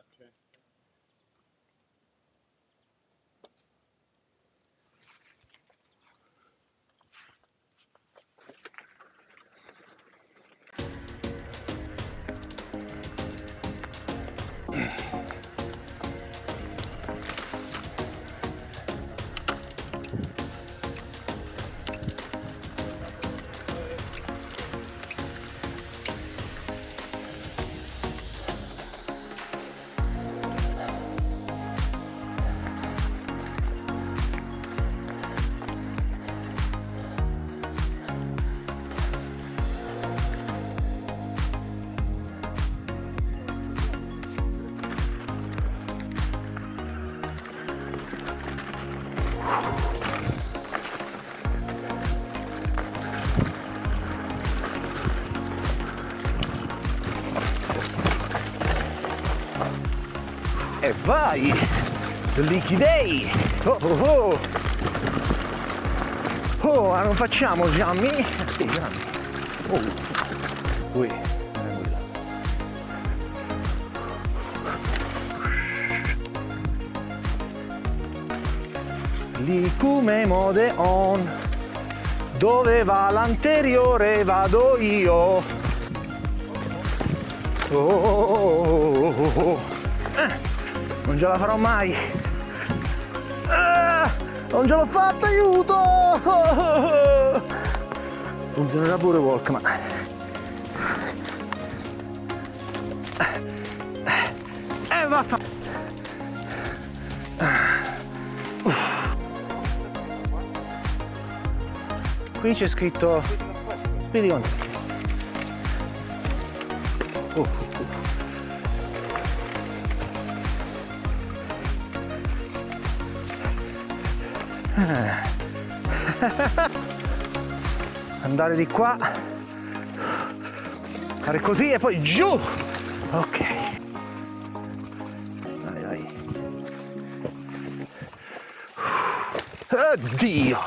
Okay E vai! Slicky Day! Oh oh oh! Oh, ma non facciamo Giammi? Sì, Giammi! Oh! Ui, non è mode on Dove va l'anteriore vado io Oh, oh, oh, oh, oh. Non ce la farò mai. Ah, non ce l'ho fatta aiuto! Funzionerà pure Walkman. Eh vaffa qui c'è scritto vedi con te Oh, oh, andare di qua fare così e poi giù. Ok. Dai dai. Oddio